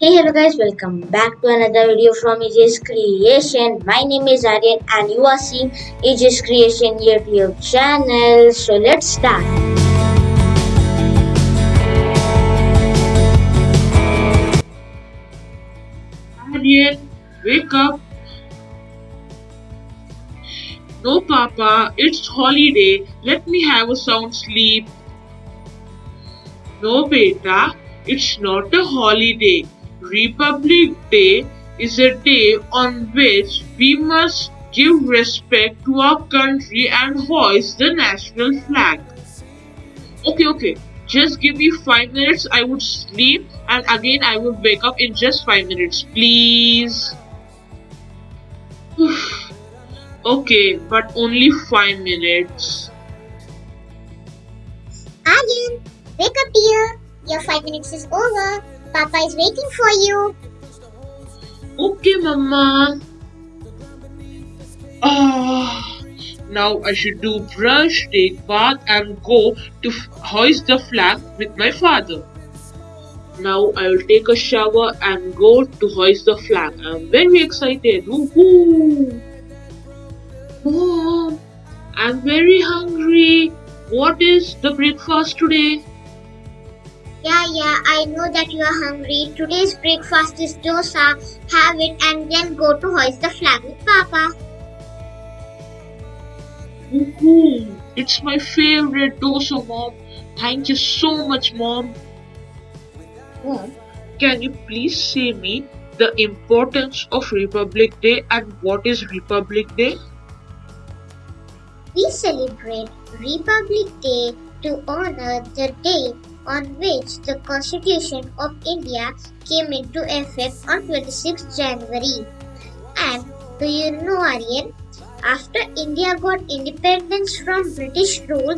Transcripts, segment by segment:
Hey hello guys welcome back to another video from AJ's Creation. My name is Aryan and you are seeing AJ's Creation YouTube channel. So let's start. Aryan, wake up. No, Papa, it's holiday. Let me have a sound sleep. No, beta, it's not a holiday. Republic Day is a day on which we must give respect to our country and hoist the national flag. Okay, okay. Just give me five minutes. I would sleep and again I will wake up in just five minutes, please. okay, but only five minutes. Aryan, wake up dear. Your five minutes is over. Papa is waiting for you. Okay, Mama. Ah, now I should do brush, take bath, and go to hoist the flag with my father. Now I will take a shower and go to hoist the flag. I'm very excited. Woohoo! Mom, I'm very hungry. What is the breakfast today? Yeah, yeah, I know that you are hungry. Today's breakfast is dosa. Have it and then go to hoist the flag with Papa. Woohoo! It's my favorite dosa, Mom. Thank you so much, Mom. Mom, can you please say me the importance of Republic Day and what is Republic Day? We celebrate Republic Day to honor the day on which the Constitution of India came into effect on 26 January. And do you know, Aryan? After India got independence from British rule,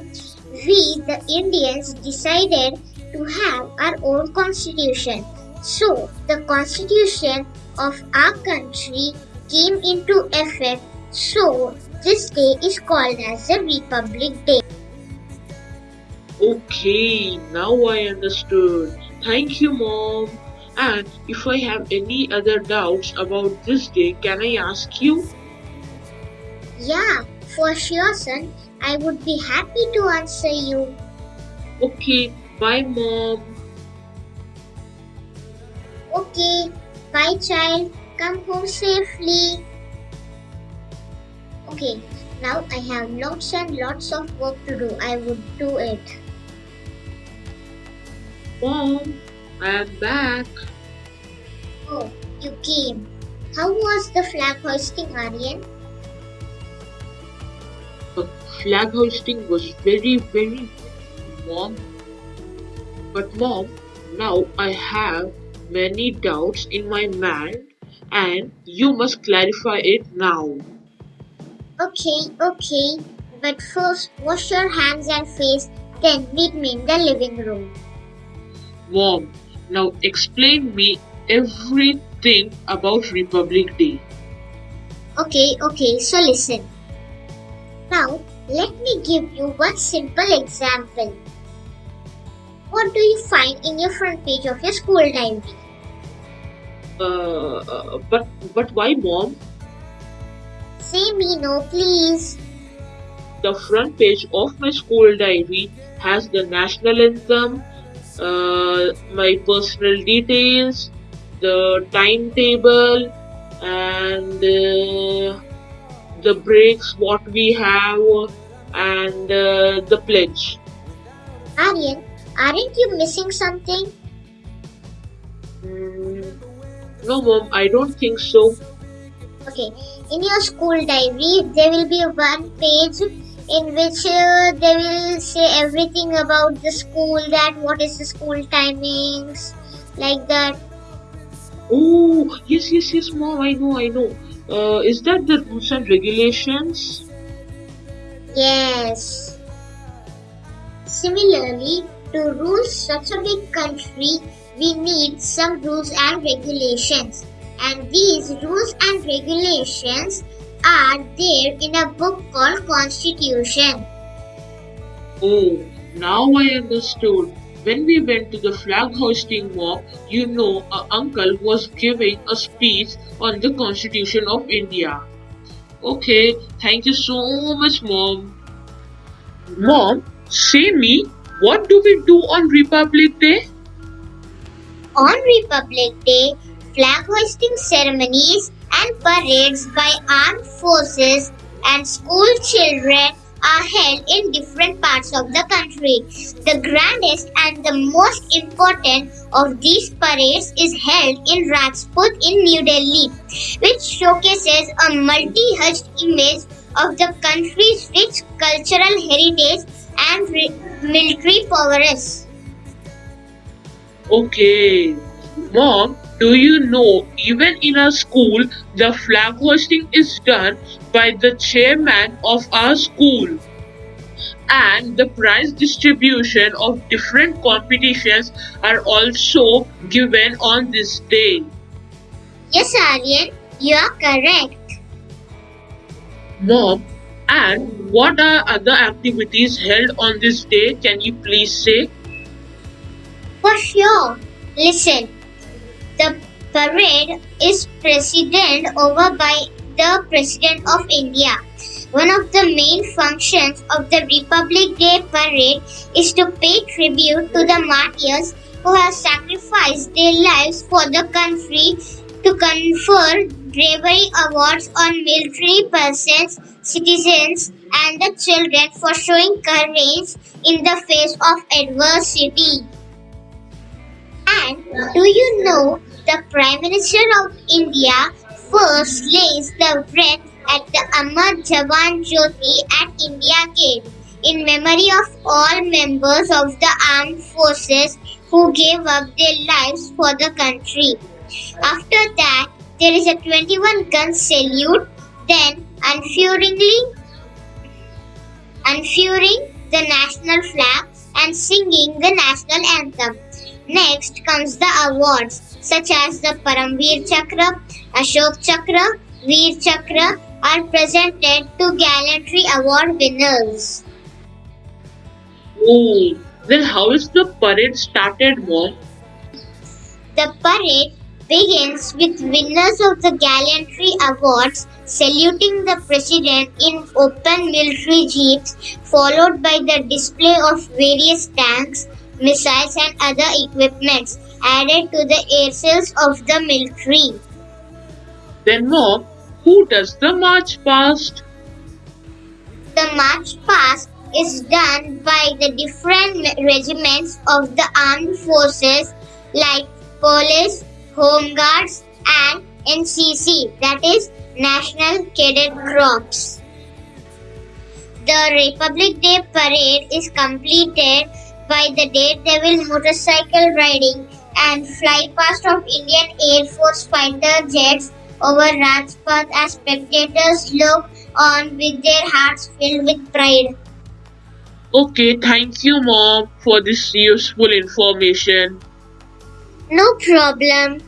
we, the Indians, decided to have our own constitution. So, the constitution of our country came into effect. So, this day is called as the Republic Day. Okay, now I understood. Thank you, Mom. And if I have any other doubts about this day, can I ask you? Yeah, for sure, son. I would be happy to answer you. Okay, bye, Mom. Okay, bye, child. Come home safely. Okay, now I have lots and lots of work to do. I would do it. Mom, I am back. Oh, you came. How was the flag hoisting, Aryan? The flag hoisting was very, very mom. But mom, now I have many doubts in my mind and you must clarify it now. Okay, okay. But first, wash your hands and face, then meet me in the living room. Mom, now explain me everything about Republic Day. Okay, okay, so listen. Now, let me give you one simple example. What do you find in your front page of your school diary? Uh, uh, but but why mom? Say me no, please. The front page of my school diary has the national anthem, uh, my personal details, the timetable, and uh, the breaks what we have, and uh, the pledge. Aryan, aren't you missing something? Mm, no, mom, I don't think so. Okay, in your school diary, there will be one page in which uh, they will say everything about the school, that what is the school timings, like that. Oh, yes, yes, yes, mom, I know, I know. Uh, is that the rules and regulations? Yes. Similarly, to rule such a big country, we need some rules and regulations. And these rules and regulations are there in a book called Constitution. Oh, now I understood. when we went to the flag hoisting walk, you know, a uncle was giving a speech on the Constitution of India. Okay, thank you so much, Mom. Mom, say me, what do we do on Republic Day? On Republic Day, flag hoisting ceremonies and parades by armed forces and school children are held in different parts of the country. The grandest and the most important of these parades is held in Rajpath in New Delhi, which showcases a multi-hued image of the country's rich cultural heritage and military prowess. Okay. Mom, do you know even in our school the flag hoisting is done by the chairman of our school? And the prize distribution of different competitions are also given on this day. Yes, Aryan, you are correct. Mom, and what are other activities held on this day? Can you please say? For sure. Listen, the parade is presided over by the President of India. One of the main functions of the Republic Day parade is to pay tribute to the martyrs who have sacrificed their lives for the country to confer bravery awards on military persons, citizens, and the children for showing courage in the face of adversity. And do you know the Prime Minister of India first lays the wreath at the Amar Jawan Jyoti at India Gate in memory of all members of the armed forces who gave up their lives for the country. After that, there is a 21 gun salute, then unfurling the national flag and singing the national anthem. Next comes the awards such as the Paramvir Chakra, Ashok Chakra, Veer Chakra are presented to gallantry award winners. Oh, then how is the parade started, Mom? The parade begins with winners of the gallantry awards saluting the president in open military jeeps followed by the display of various tanks, missiles and other equipments added to the airsails of the military. Then, Mom, who does the march past? The march past is done by the different regiments of the armed forces like police, home guards and NCC that is National Cadet Corps. The Republic Day parade is completed by the Daredevil motorcycle riding and fly past of Indian Air Force fighter jets over Rajpath as spectators look on with their hearts filled with pride. Okay, thank you, Mom, for this useful information. No problem.